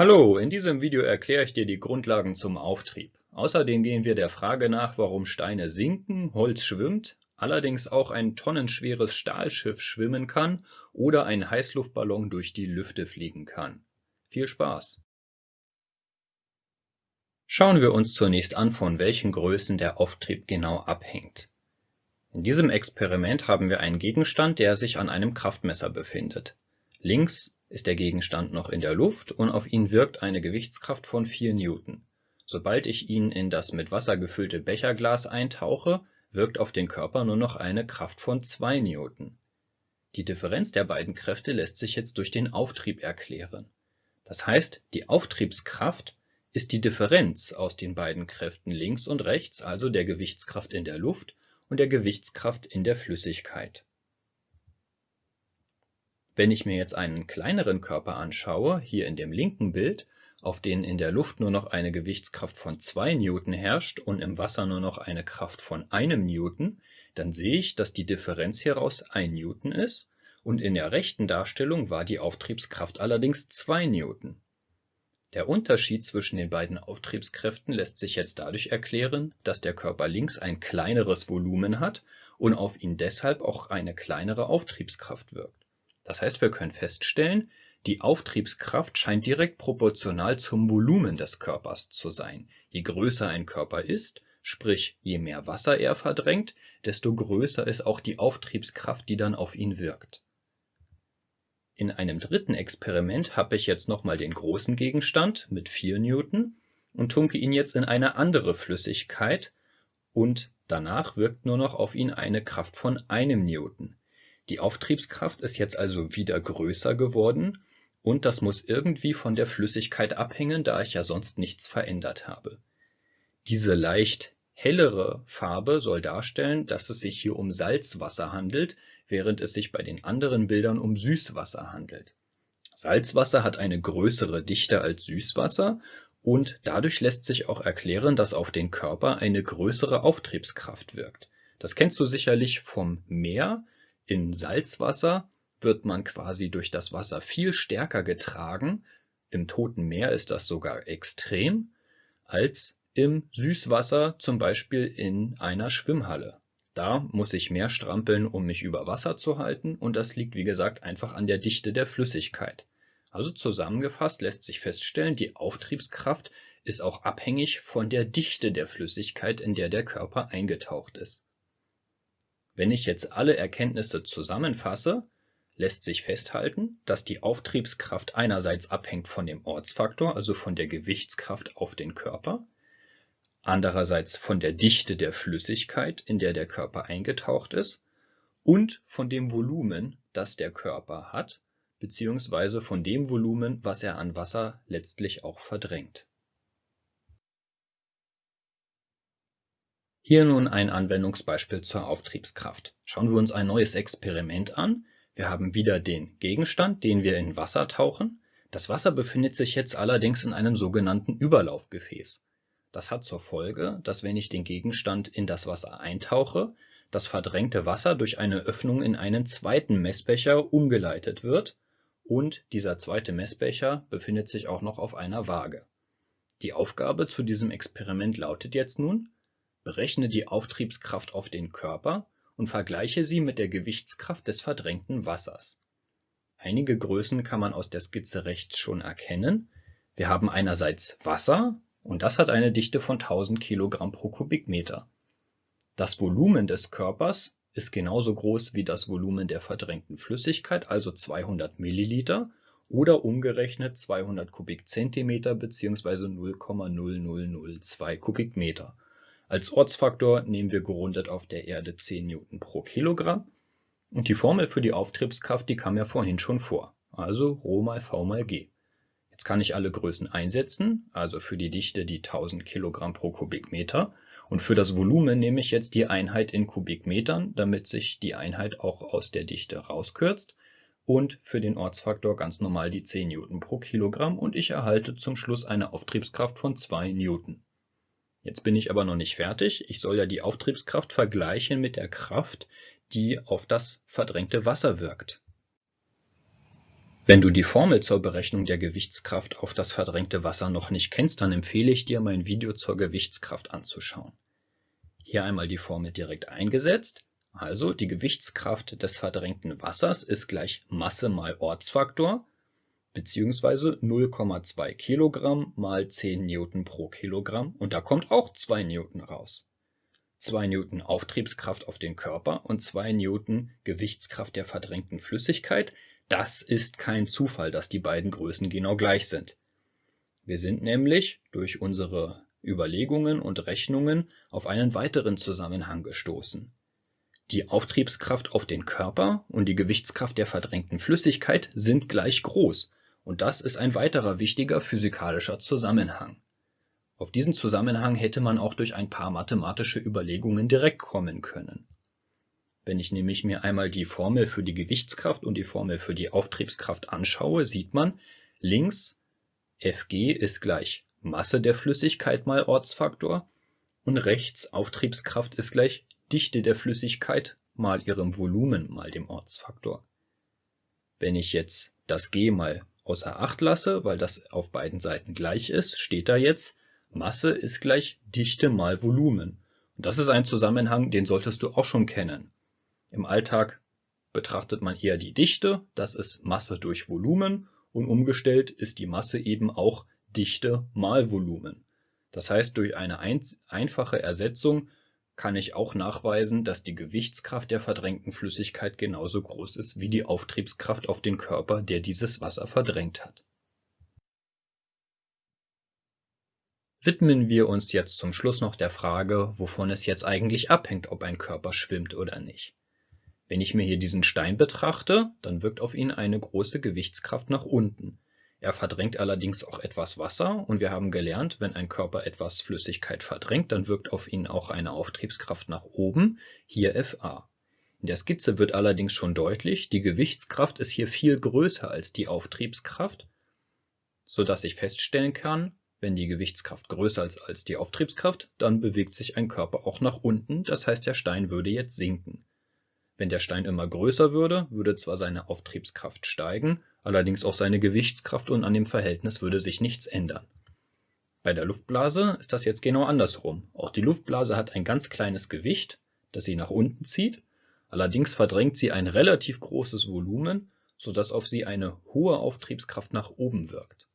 Hallo, in diesem Video erkläre ich dir die Grundlagen zum Auftrieb. Außerdem gehen wir der Frage nach, warum Steine sinken, Holz schwimmt, allerdings auch ein tonnenschweres Stahlschiff schwimmen kann oder ein Heißluftballon durch die Lüfte fliegen kann. Viel Spaß! Schauen wir uns zunächst an, von welchen Größen der Auftrieb genau abhängt. In diesem Experiment haben wir einen Gegenstand, der sich an einem Kraftmesser befindet. Links ist der Gegenstand noch in der Luft und auf ihn wirkt eine Gewichtskraft von 4 Newton. Sobald ich ihn in das mit Wasser gefüllte Becherglas eintauche, wirkt auf den Körper nur noch eine Kraft von 2 Newton. Die Differenz der beiden Kräfte lässt sich jetzt durch den Auftrieb erklären. Das heißt, die Auftriebskraft ist die Differenz aus den beiden Kräften links und rechts, also der Gewichtskraft in der Luft und der Gewichtskraft in der Flüssigkeit wenn ich mir jetzt einen kleineren Körper anschaue, hier in dem linken Bild, auf den in der Luft nur noch eine Gewichtskraft von 2 Newton herrscht und im Wasser nur noch eine Kraft von einem Newton, dann sehe ich, dass die Differenz hieraus 1 Newton ist und in der rechten Darstellung war die Auftriebskraft allerdings 2 Newton. Der Unterschied zwischen den beiden Auftriebskräften lässt sich jetzt dadurch erklären, dass der Körper links ein kleineres Volumen hat und auf ihn deshalb auch eine kleinere Auftriebskraft wirkt. Das heißt, wir können feststellen, die Auftriebskraft scheint direkt proportional zum Volumen des Körpers zu sein. Je größer ein Körper ist, sprich je mehr Wasser er verdrängt, desto größer ist auch die Auftriebskraft, die dann auf ihn wirkt. In einem dritten Experiment habe ich jetzt nochmal den großen Gegenstand mit 4 Newton und tunke ihn jetzt in eine andere Flüssigkeit und danach wirkt nur noch auf ihn eine Kraft von einem Newton. Die Auftriebskraft ist jetzt also wieder größer geworden und das muss irgendwie von der Flüssigkeit abhängen, da ich ja sonst nichts verändert habe. Diese leicht hellere Farbe soll darstellen, dass es sich hier um Salzwasser handelt, während es sich bei den anderen Bildern um Süßwasser handelt. Salzwasser hat eine größere Dichte als Süßwasser und dadurch lässt sich auch erklären, dass auf den Körper eine größere Auftriebskraft wirkt. Das kennst du sicherlich vom Meer, in Salzwasser wird man quasi durch das Wasser viel stärker getragen, im Toten Meer ist das sogar extrem, als im Süßwasser zum Beispiel in einer Schwimmhalle. Da muss ich mehr strampeln, um mich über Wasser zu halten und das liegt wie gesagt einfach an der Dichte der Flüssigkeit. Also zusammengefasst lässt sich feststellen, die Auftriebskraft ist auch abhängig von der Dichte der Flüssigkeit, in der der Körper eingetaucht ist. Wenn ich jetzt alle Erkenntnisse zusammenfasse, lässt sich festhalten, dass die Auftriebskraft einerseits abhängt von dem Ortsfaktor, also von der Gewichtskraft auf den Körper, andererseits von der Dichte der Flüssigkeit, in der der Körper eingetaucht ist, und von dem Volumen, das der Körper hat, beziehungsweise von dem Volumen, was er an Wasser letztlich auch verdrängt Hier nun ein Anwendungsbeispiel zur Auftriebskraft. Schauen wir uns ein neues Experiment an. Wir haben wieder den Gegenstand, den wir in Wasser tauchen. Das Wasser befindet sich jetzt allerdings in einem sogenannten Überlaufgefäß. Das hat zur Folge, dass wenn ich den Gegenstand in das Wasser eintauche, das verdrängte Wasser durch eine Öffnung in einen zweiten Messbecher umgeleitet wird und dieser zweite Messbecher befindet sich auch noch auf einer Waage. Die Aufgabe zu diesem Experiment lautet jetzt nun, Berechne die Auftriebskraft auf den Körper und vergleiche sie mit der Gewichtskraft des verdrängten Wassers. Einige Größen kann man aus der Skizze rechts schon erkennen. Wir haben einerseits Wasser und das hat eine Dichte von 1000 Kilogramm pro Kubikmeter. Das Volumen des Körpers ist genauso groß wie das Volumen der verdrängten Flüssigkeit, also 200 Milliliter oder umgerechnet 200 Kubikzentimeter bzw. 0,0002 Kubikmeter als Ortsfaktor nehmen wir gerundet auf der Erde 10 Newton pro Kilogramm. Und die Formel für die Auftriebskraft, die kam ja vorhin schon vor, also Rho mal V mal G. Jetzt kann ich alle Größen einsetzen, also für die Dichte die 1000 Kilogramm pro Kubikmeter. Und für das Volumen nehme ich jetzt die Einheit in Kubikmetern, damit sich die Einheit auch aus der Dichte rauskürzt. Und für den Ortsfaktor ganz normal die 10 Newton pro Kilogramm. Und ich erhalte zum Schluss eine Auftriebskraft von 2 Newton. Jetzt bin ich aber noch nicht fertig. Ich soll ja die Auftriebskraft vergleichen mit der Kraft, die auf das verdrängte Wasser wirkt. Wenn du die Formel zur Berechnung der Gewichtskraft auf das verdrängte Wasser noch nicht kennst, dann empfehle ich dir, mein Video zur Gewichtskraft anzuschauen. Hier einmal die Formel direkt eingesetzt. Also die Gewichtskraft des verdrängten Wassers ist gleich Masse mal Ortsfaktor beziehungsweise 0,2 Kilogramm mal 10 Newton pro Kilogramm und da kommt auch 2 Newton raus. 2 Newton Auftriebskraft auf den Körper und 2 Newton Gewichtskraft der verdrängten Flüssigkeit, das ist kein Zufall, dass die beiden Größen genau gleich sind. Wir sind nämlich durch unsere Überlegungen und Rechnungen auf einen weiteren Zusammenhang gestoßen. Die Auftriebskraft auf den Körper und die Gewichtskraft der verdrängten Flüssigkeit sind gleich groß und das ist ein weiterer wichtiger physikalischer Zusammenhang. Auf diesen Zusammenhang hätte man auch durch ein paar mathematische Überlegungen direkt kommen können. Wenn ich nämlich mir einmal die Formel für die Gewichtskraft und die Formel für die Auftriebskraft anschaue, sieht man, links Fg ist gleich Masse der Flüssigkeit mal Ortsfaktor und rechts Auftriebskraft ist gleich Dichte der Flüssigkeit mal ihrem Volumen mal dem Ortsfaktor. Wenn ich jetzt das g mal außer Acht lasse, weil das auf beiden Seiten gleich ist, steht da jetzt Masse ist gleich Dichte mal Volumen. Und das ist ein Zusammenhang, den solltest du auch schon kennen. Im Alltag betrachtet man eher die Dichte, das ist Masse durch Volumen und umgestellt ist die Masse eben auch Dichte mal Volumen. Das heißt, durch eine einfache Ersetzung kann ich auch nachweisen, dass die Gewichtskraft der verdrängten Flüssigkeit genauso groß ist wie die Auftriebskraft auf den Körper, der dieses Wasser verdrängt hat. Widmen wir uns jetzt zum Schluss noch der Frage, wovon es jetzt eigentlich abhängt, ob ein Körper schwimmt oder nicht. Wenn ich mir hier diesen Stein betrachte, dann wirkt auf ihn eine große Gewichtskraft nach unten. Er verdrängt allerdings auch etwas Wasser und wir haben gelernt, wenn ein Körper etwas Flüssigkeit verdrängt, dann wirkt auf ihn auch eine Auftriebskraft nach oben, hier Fa. In der Skizze wird allerdings schon deutlich, die Gewichtskraft ist hier viel größer als die Auftriebskraft, so dass ich feststellen kann, wenn die Gewichtskraft größer ist als die Auftriebskraft, dann bewegt sich ein Körper auch nach unten, das heißt der Stein würde jetzt sinken. Wenn der Stein immer größer würde, würde zwar seine Auftriebskraft steigen, allerdings auch seine Gewichtskraft und an dem Verhältnis würde sich nichts ändern. Bei der Luftblase ist das jetzt genau andersrum. Auch die Luftblase hat ein ganz kleines Gewicht, das sie nach unten zieht, allerdings verdrängt sie ein relativ großes Volumen, sodass auf sie eine hohe Auftriebskraft nach oben wirkt.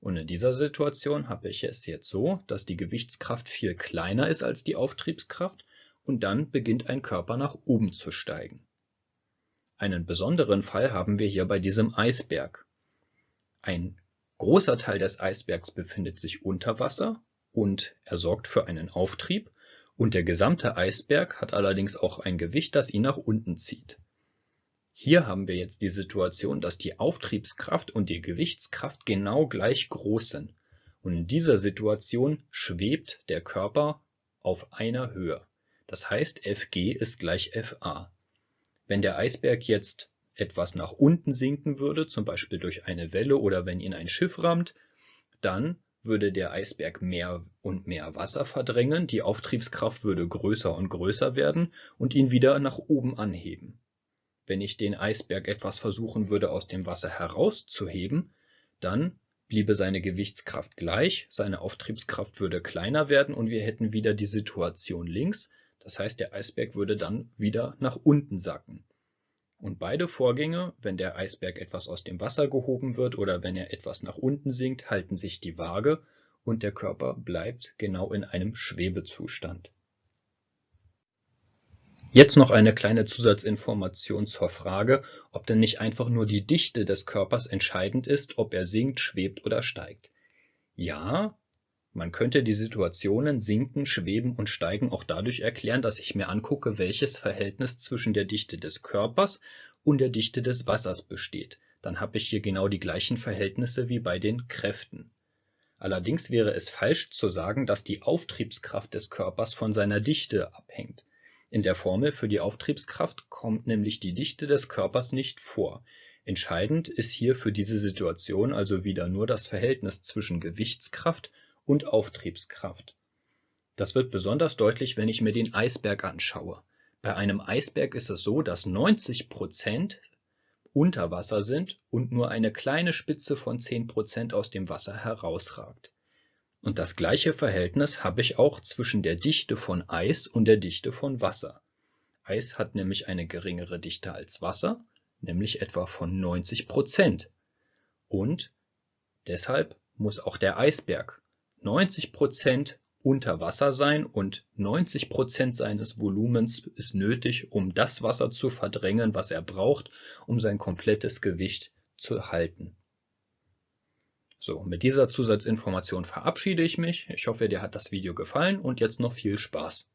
Und in dieser Situation habe ich es jetzt so, dass die Gewichtskraft viel kleiner ist als die Auftriebskraft und dann beginnt ein Körper nach oben zu steigen. Einen besonderen Fall haben wir hier bei diesem Eisberg. Ein großer Teil des Eisbergs befindet sich unter Wasser und er sorgt für einen Auftrieb und der gesamte Eisberg hat allerdings auch ein Gewicht, das ihn nach unten zieht. Hier haben wir jetzt die Situation, dass die Auftriebskraft und die Gewichtskraft genau gleich groß sind. Und in dieser Situation schwebt der Körper auf einer Höhe. Das heißt, Fg ist gleich Fa. Wenn der Eisberg jetzt etwas nach unten sinken würde, zum Beispiel durch eine Welle oder wenn ihn ein Schiff rammt, dann würde der Eisberg mehr und mehr Wasser verdrängen, die Auftriebskraft würde größer und größer werden und ihn wieder nach oben anheben. Wenn ich den Eisberg etwas versuchen würde aus dem Wasser herauszuheben, dann bliebe seine Gewichtskraft gleich, seine Auftriebskraft würde kleiner werden und wir hätten wieder die Situation links, das heißt, der Eisberg würde dann wieder nach unten sacken. Und beide Vorgänge, wenn der Eisberg etwas aus dem Wasser gehoben wird oder wenn er etwas nach unten sinkt, halten sich die Waage und der Körper bleibt genau in einem Schwebezustand. Jetzt noch eine kleine Zusatzinformation zur Frage, ob denn nicht einfach nur die Dichte des Körpers entscheidend ist, ob er sinkt, schwebt oder steigt. Ja, man könnte die Situationen Sinken, Schweben und Steigen auch dadurch erklären, dass ich mir angucke, welches Verhältnis zwischen der Dichte des Körpers und der Dichte des Wassers besteht. Dann habe ich hier genau die gleichen Verhältnisse wie bei den Kräften. Allerdings wäre es falsch zu sagen, dass die Auftriebskraft des Körpers von seiner Dichte abhängt. In der Formel für die Auftriebskraft kommt nämlich die Dichte des Körpers nicht vor. Entscheidend ist hier für diese Situation also wieder nur das Verhältnis zwischen Gewichtskraft und Auftriebskraft. Das wird besonders deutlich, wenn ich mir den Eisberg anschaue. Bei einem Eisberg ist es so, dass 90 Prozent unter Wasser sind und nur eine kleine Spitze von 10% aus dem Wasser herausragt. Und das gleiche Verhältnis habe ich auch zwischen der Dichte von Eis und der Dichte von Wasser. Eis hat nämlich eine geringere Dichte als Wasser, nämlich etwa von 90 Prozent. Und deshalb muss auch der Eisberg 90 Prozent unter Wasser sein und 90 Prozent seines Volumens ist nötig, um das Wasser zu verdrängen, was er braucht, um sein komplettes Gewicht zu halten. So, mit dieser Zusatzinformation verabschiede ich mich. Ich hoffe, dir hat das Video gefallen und jetzt noch viel Spaß.